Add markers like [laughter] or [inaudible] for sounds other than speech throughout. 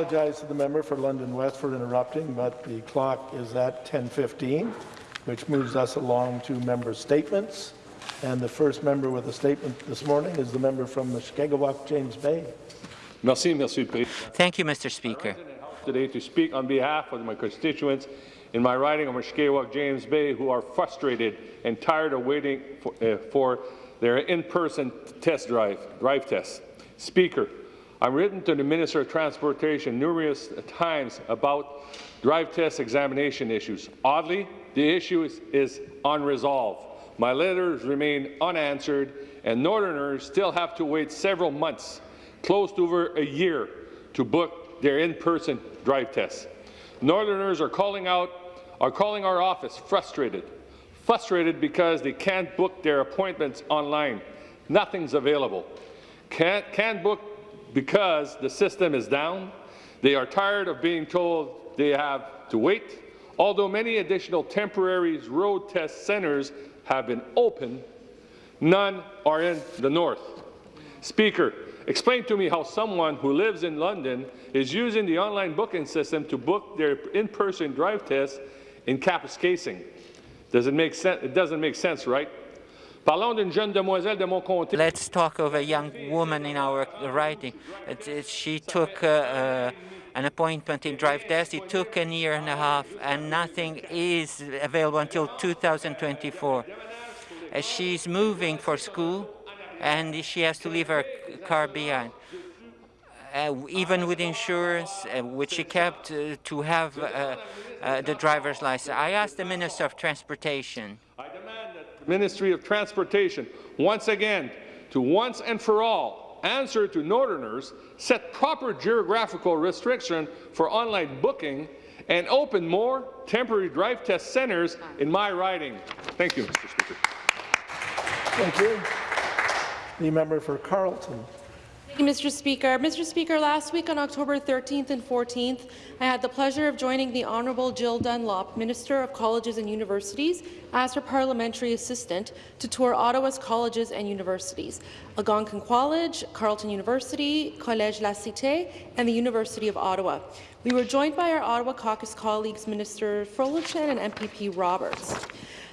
apologize to the member for London West for interrupting, but the clock is at 10:15, which moves us along to member statements. And the first member with a statement this morning is the member from Mushkegowuk, James Bay. Merci, Monsieur le Président. Thank you, Mr. Speaker. Today to speak on behalf of my constituents in my riding of Mushkegowuk, James Bay, who are frustrated and tired of waiting for, uh, for their in-person test drive, drive test. Speaker, I've written to the Minister of Transportation numerous times about drive test examination issues. Oddly, the issue is, is unresolved. My letters remain unanswered, and Northerners still have to wait several months, close to over a year, to book their in-person drive tests. Northerners are calling out, are calling our office frustrated, frustrated because they can't book their appointments online. Nothing's available. Can't, can't book because the system is down. They are tired of being told they have to wait. Although many additional temporary road test centres have been opened, none are in the north. Speaker, explain to me how someone who lives in London is using the online booking system to book their in-person drive test in Kapuskasing. Does it make sense? It doesn't make sense, right? Parlons d'une jeune demoiselle de mon comté. Let's talk of a young woman in our writing. It, it, she took uh, uh, an appointment in drive test. It took a year and a half, and nothing is available until 2024. Uh, she's moving for school, and she has to leave her car behind. Uh, even with insurance, uh, which she kept uh, to have the driver's license. I asked the Minister of Transportation. I demand that the Ministry of Transportation, once again, to once and for all, answer to Northerners, set proper geographical restriction for online booking, and open more temporary drive test centres in my riding. Thank you, Mr. Speaker. Thank you. The member for Carleton. You, Mr. Speaker. Mr. Speaker, last week on October 13th and 14th, I had the pleasure of joining the Honourable Jill Dunlop, Minister of Colleges and Universities, as her parliamentary assistant to tour Ottawa's colleges and universities, Algonquin College, Carleton University, Collège La Cité, and the University of Ottawa. We were joined by our Ottawa caucus colleagues, Minister Fullerton and MPP Roberts.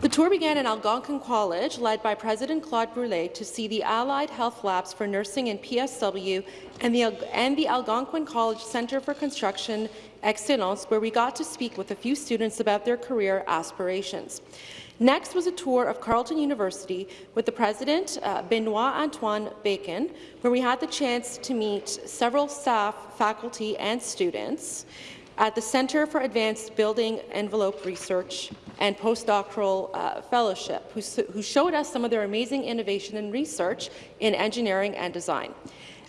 The tour began in Algonquin College, led by President Claude Brûlé, to see the Allied Health Labs for Nursing and PSW and the, and the Algonquin College Centre for Construction Excellence, where we got to speak with a few students about their career aspirations. Next was a tour of Carleton University with the president, uh, Benoit Antoine Bacon, where we had the chance to meet several staff, faculty, and students at the Centre for Advanced Building Envelope Research and postdoctoral uh, fellowship, who, who showed us some of their amazing innovation and research in engineering and design.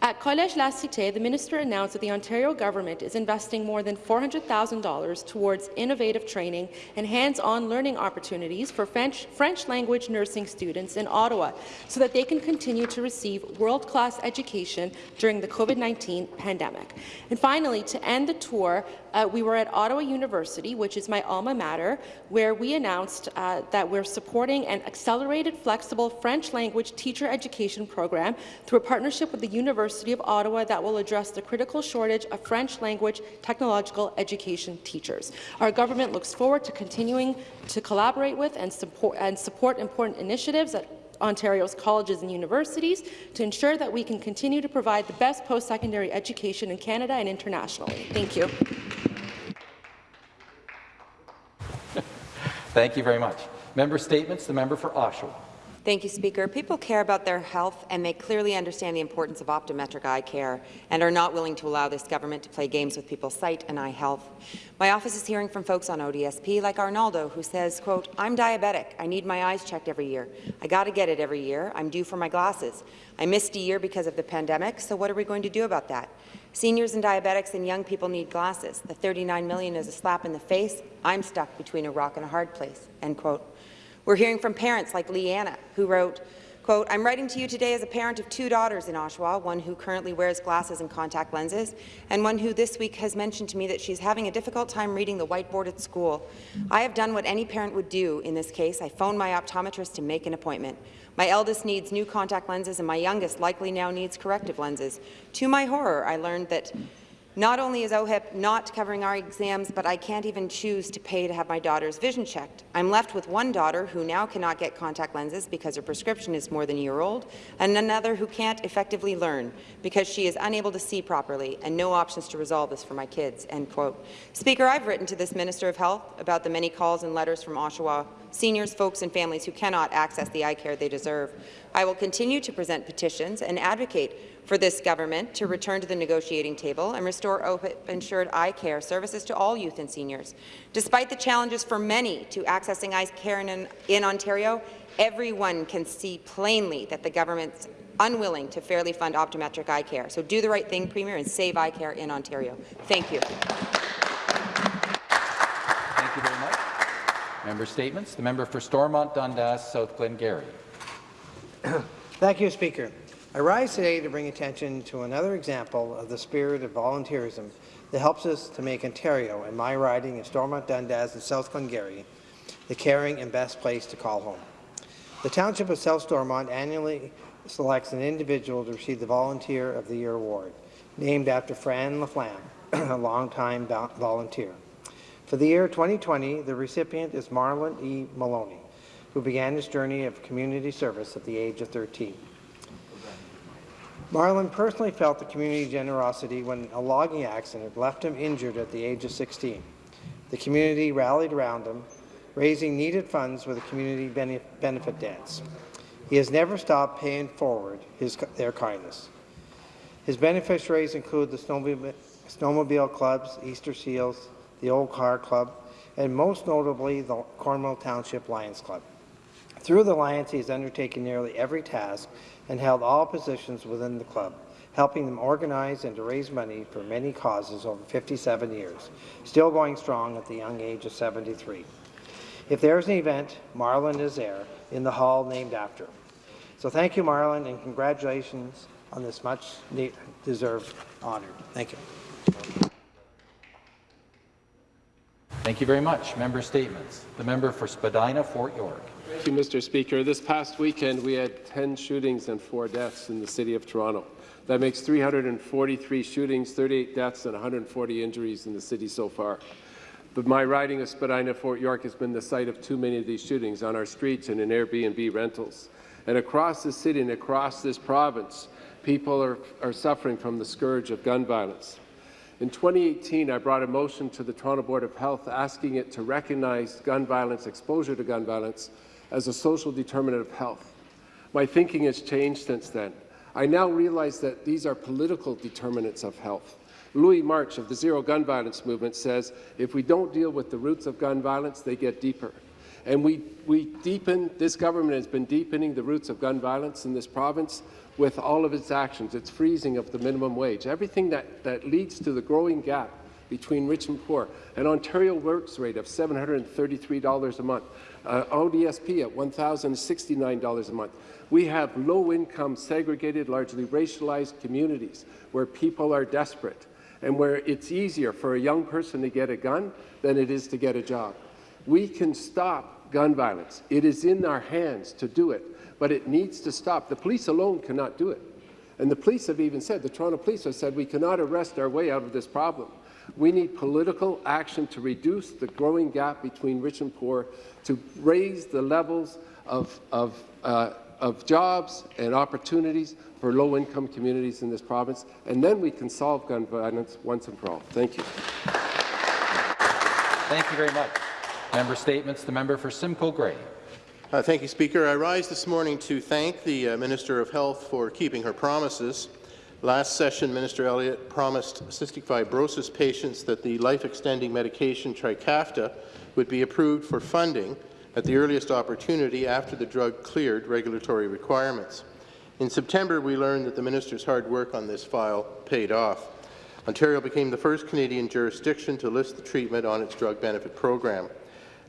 At Collège La Cité, the minister announced that the Ontario government is investing more than $400,000 towards innovative training and hands-on learning opportunities for French, French, language nursing students in Ottawa so that they can continue to receive world-class education during the COVID-19 pandemic. And finally, to end the tour, uh, we were at Ottawa University, which is my alma mater, where we announced uh, that we're supporting an accelerated, flexible French language teacher education program through a partnership with the University of Ottawa that will address the critical shortage of French language technological education teachers. Our government looks forward to continuing to collaborate with and support, and support important initiatives at Ontario's colleges and universities to ensure that we can continue to provide the best post-secondary education in Canada and internationally. Thank you. Thank you very much. Member statements. The member for Oshawa. Thank you, Speaker. People care about their health, and they clearly understand the importance of optometric eye care and are not willing to allow this government to play games with people's sight and eye health. My office is hearing from folks on ODSP, like Arnaldo, who says, quote, I'm diabetic. I need my eyes checked every year. I got to get it every year. I'm due for my glasses. I missed a year because of the pandemic, so what are we going to do about that? Seniors and diabetics and young people need glasses. The 39 million is a slap in the face. I'm stuck between a rock and a hard place, end quote. We're hearing from parents like Leanna, who wrote, quote, I'm writing to you today as a parent of two daughters in Oshawa, one who currently wears glasses and contact lenses, and one who this week has mentioned to me that she's having a difficult time reading the whiteboard at school. I have done what any parent would do in this case. I phoned my optometrist to make an appointment. My eldest needs new contact lenses, and my youngest likely now needs corrective lenses. To my horror, I learned that Not only is OHIP not covering our exams, but I can't even choose to pay to have my daughter's vision checked. I'm left with one daughter who now cannot get contact lenses because her prescription is more than a year old, and another who can't effectively learn because she is unable to see properly, and no options to resolve this for my kids." End quote. Speaker, I've written to this Minister of Health about the many calls and letters from Oshawa seniors, folks and families who cannot access the eye care they deserve. I will continue to present petitions and advocate for this government to return to the negotiating table and restore OHIP-insured eye care services to all youth and seniors. Despite the challenges for many to accessing eye care in, in Ontario, everyone can see plainly that the government's unwilling to fairly fund optometric eye care. So do the right thing, Premier, and save eye care in Ontario. Thank you. Member statements. The member for Stormont Dundas, South Glengarry. [clears throat] Thank you, Speaker. I rise today to bring attention to another example of the spirit of volunteerism that helps us to make Ontario and my riding of Stormont Dundas and South Glengarry the caring and best place to call home. The Township of South Stormont annually selects an individual to receive the Volunteer of the Year award, named after Fran LaFlamme, [clears throat] a longtime volunteer. For the year 2020, the recipient is Marlon E. Maloney, who began his journey of community service at the age of 13. Marlon personally felt the community generosity when a logging accident left him injured at the age of 16. The community rallied around him, raising needed funds with a community benefit dance. He has never stopped paying forward his, their kindness. His beneficiaries include the snowmobile, snowmobile clubs, Easter Seals, the Old Car Club, and most notably the Cornwall Township Lions Club. Through the Lions, he has undertaken nearly every task and held all positions within the club, helping them organize and to raise money for many causes over 57 years, still going strong at the young age of 73. If there's an event, Marlon is there in the hall named after him. So thank you, Marlon, and congratulations on this much deserved honor. Thank you. Thank you very much. Member statements. The member for Spadina, Fort York. Thank you, Mr. Speaker. This past weekend, we had 10 shootings and 4 deaths in the City of Toronto. That makes 343 shootings, 38 deaths, and 140 injuries in the city so far. But my riding of Spadina, Fort York has been the site of too many of these shootings on our streets and in Airbnb rentals. And across the city and across this province, people are, are suffering from the scourge of gun violence. In 2018, I brought a motion to the Toronto Board of Health asking it to recognize gun violence, exposure to gun violence, as a social determinant of health. My thinking has changed since then. I now realize that these are political determinants of health. Louis March of the Zero Gun Violence Movement says, if we don't deal with the roots of gun violence, they get deeper. And we, we deepen, this government has been deepening the roots of gun violence in this province with all of its actions, its freezing of the minimum wage, everything that, that leads to the growing gap between rich and poor, an Ontario Works rate of $733 a month, uh, ODSP at $1,069 a month. We have low-income, segregated, largely racialized communities where people are desperate and where it's easier for a young person to get a gun than it is to get a job. We can stop gun violence. It is in our hands to do it, but it needs to stop. The police alone cannot do it. And the police have even said, the Toronto police have said, we cannot arrest our way out of this problem. We need political action to reduce the growing gap between rich and poor, to raise the levels of, of, uh, of jobs and opportunities for low-income communities in this province, and then we can solve gun violence once and for all. Thank you. Thank you very much. Member statements. The member for Simcoe Grey. Uh, thank you, Speaker. I rise this morning to thank the uh, Minister of Health for keeping her promises. Last session, Minister Elliott promised cystic fibrosis patients that the life-extending medication Trikafta would be approved for funding at the earliest opportunity after the drug cleared regulatory requirements. In September, we learned that the minister's hard work on this file paid off. Ontario became the first Canadian jurisdiction to list the treatment on its drug benefit program.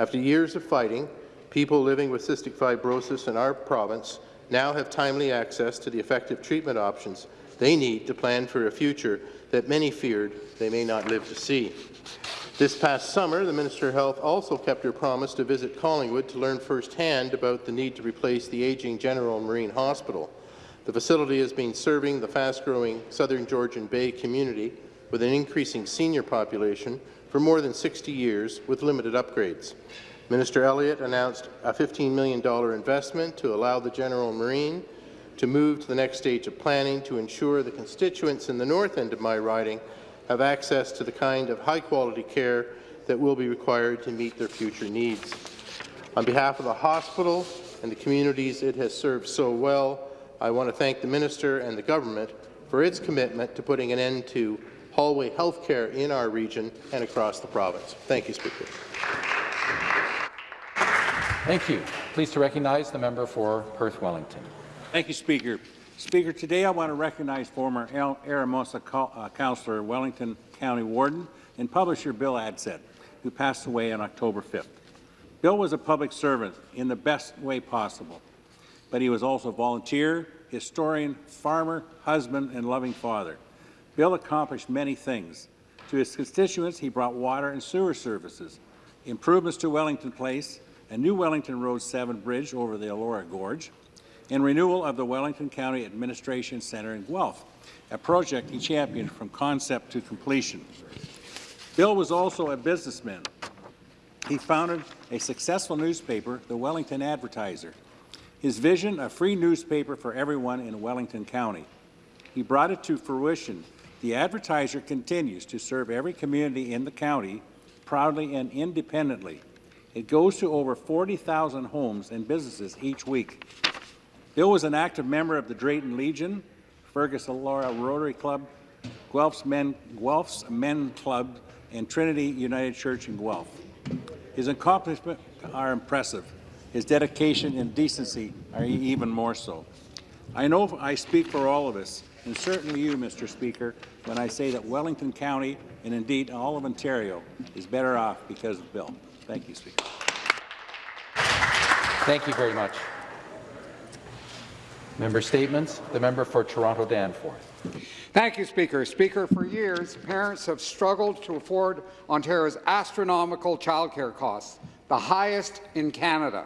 After years of fighting, people living with cystic fibrosis in our province now have timely access to the effective treatment options they need to plan for a future that many feared they may not live to see. This past summer, the Minister of Health also kept her promise to visit Collingwood to learn firsthand about the need to replace the aging General Marine Hospital. The facility has been serving the fast-growing southern Georgian Bay community with an increasing senior population for more than 60 years with limited upgrades. Minister Elliott announced a $15 million investment to allow the General Marine to move to the next stage of planning to ensure the constituents in the north end of my riding have access to the kind of high-quality care that will be required to meet their future needs. On behalf of the hospital and the communities it has served so well, I want to thank the minister and the government for its commitment to putting an end to hallway health care in our region and across the province. Thank you, Speaker. Thank you. Pleased to recognize the member for Perth Wellington. Thank you, Speaker. Speaker, today I want to recognize former El Aramosa uh, Councillor, Wellington County Warden, and publisher Bill Adsett, who passed away on October 5th. Bill was a public servant in the best way possible, but he was also a volunteer, historian, farmer, husband, and loving father. Bill accomplished many things. To his constituents, he brought water and sewer services, improvements to Wellington Place, a new Wellington Road 7 bridge over the Elora Gorge, and renewal of the Wellington County Administration Centre in Guelph, a project he championed from concept to completion. Bill was also a businessman he founded a successful newspaper, the Wellington Advertiser. His vision, a free newspaper for everyone in Wellington County. He brought it to fruition. The Advertiser continues to serve every community in the county proudly and independently. It goes to over 40,000 homes and businesses each week. Bill was an active member of the Drayton Legion, Fergus Elora Rotary Club, Guelph Y's Men, Guelph Y's Men Club, and Trinity United Church in Guelph. His accomplishments are impressive. His dedication and decency are even more so. I know I speak for all of us, and certainly you, Mr. Speaker, when I say that Wellington County, and indeed all of Ontario, is better off because of Bill. Thank you, Speaker. Thank you very much. Member statements. The member for Toronto Danforth. Thank you, Speaker. Speaker, for years, parents have struggled to afford Ontario's astronomical childcare costs, the highest in Canada.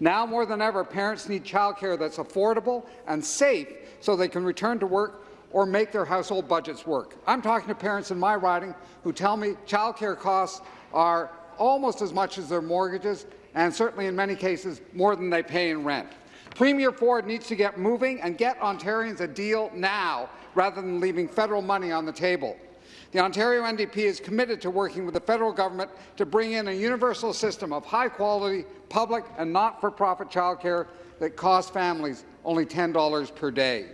Now more than ever, parents need childcare that's affordable and safe so they can return to work or make their household budgets work. I'm talking to parents in my riding who tell me childcare costs are almost as much as their mortgages and certainly in many cases more than they pay in rent. Premier Ford needs to get moving and get Ontarians a deal now rather than leaving federal money on the table. The Ontario NDP is committed to working with the federal government to bring in a universal system of high-quality public and not-for-profit childcare that costs families only $10 per day.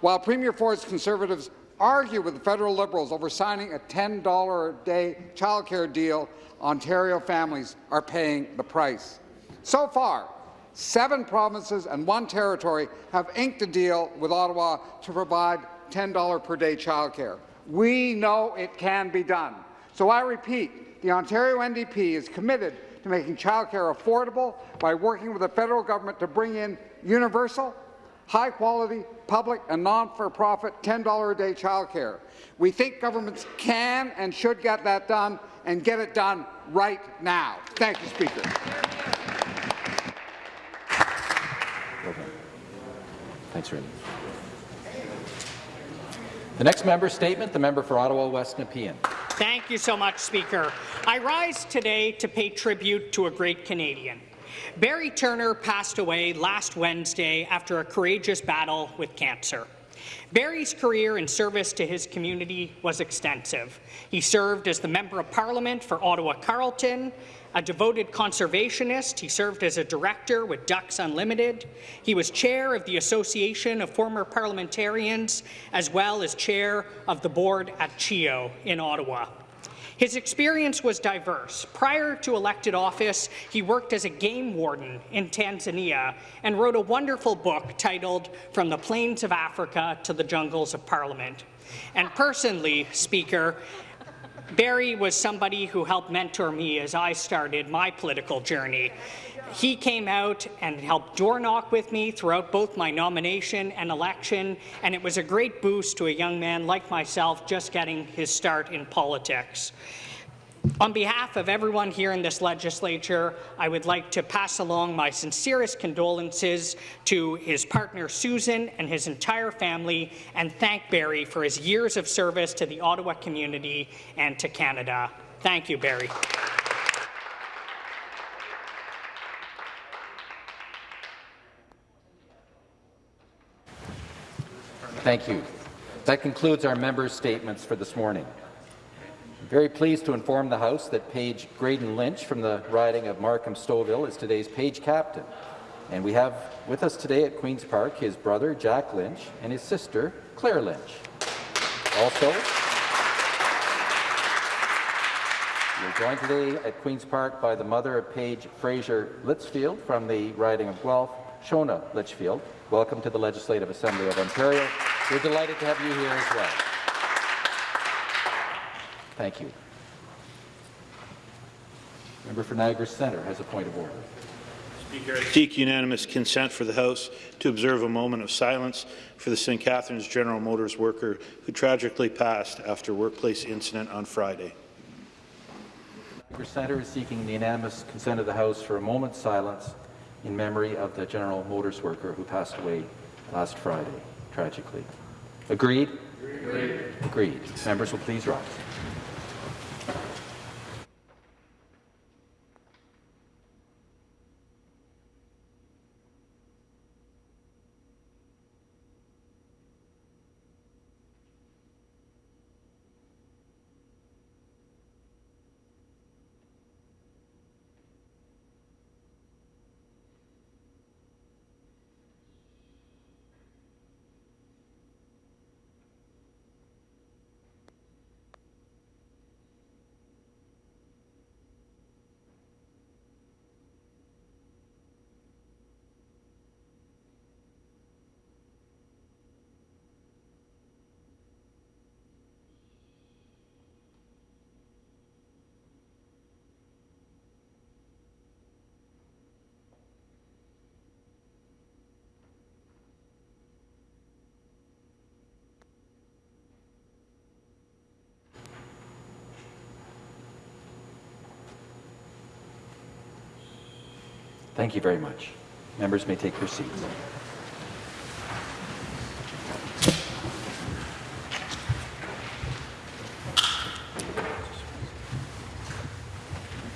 While Premier Ford's Conservatives argue with the federal Liberals over signing a $10 a day childcare deal, Ontario families are paying the price. So far, Seven provinces and one territory have inked a deal with Ottawa to provide $10 per day childcare. We know it can be done. So I repeat, the Ontario NDP is committed to making childcare affordable by working with the federal government to bring in universal, high-quality, public and non-for-profit $10 a day childcare. We think governments can and should get that done and get it done right now. Thank you, Speaker. Thanks, Randy. The next member statement, the member for Ottawa West Nepean. Thank you so much, Speaker. I rise today to pay tribute to a great Canadian. Barry Turner passed away last Wednesday after a courageous battle with cancer. Barry's career in service to his community was extensive. He served as the Member of Parliament for Ottawa-Carleton, a devoted conservationist, he served as a director with Ducks Unlimited. He was chair of the Association of Former Parliamentarians, as well as chair of the board at CHEO in Ottawa. His experience was diverse. Prior to elected office, he worked as a game warden in Tanzania and wrote a wonderful book titled From the Plains of Africa to the Jungles of Parliament. And personally, Speaker, Barry was somebody who helped mentor me as I started my political journey. He came out and helped door knock with me throughout both my nomination and election, and it was a great boost to a young man like myself just getting his start in politics. On behalf of everyone here in this legislature, I would like to pass along my sincerest condolences to his partner Susan and his entire family and thank Barry for his years of service to the Ottawa community and to Canada. Thank you, Barry. Thank you. That concludes our members' statements for this morning. I'm very pleased to inform the House that Page Graydon Lynch from the riding of Markham-Stouffville is today's Page captain. And we have with us today at Queen's Park his brother, Jack Lynch, and his sister, Claire Lynch. Also, we're joined today at Queen's Park by the mother of Page Fraser Litchfield from the riding of Guelph, Shona Litchfield. Welcome to the Legislative Assembly of Ontario. We're delighted to have you here as well. Thank you. Member for Niagara Centre has a point of order. Speaker, I seek unanimous consent for the House to observe a moment of silence for the St. Catharines General Motors worker who tragically passed after a workplace incident on Friday. Niagara Centre is seeking the unanimous consent of the House for a moment's silence in memory of the General Motors worker who passed away last Friday, tragically. Agreed? Agreed. Agreed. Members will please rise. Thank you very much. Members may take their seats.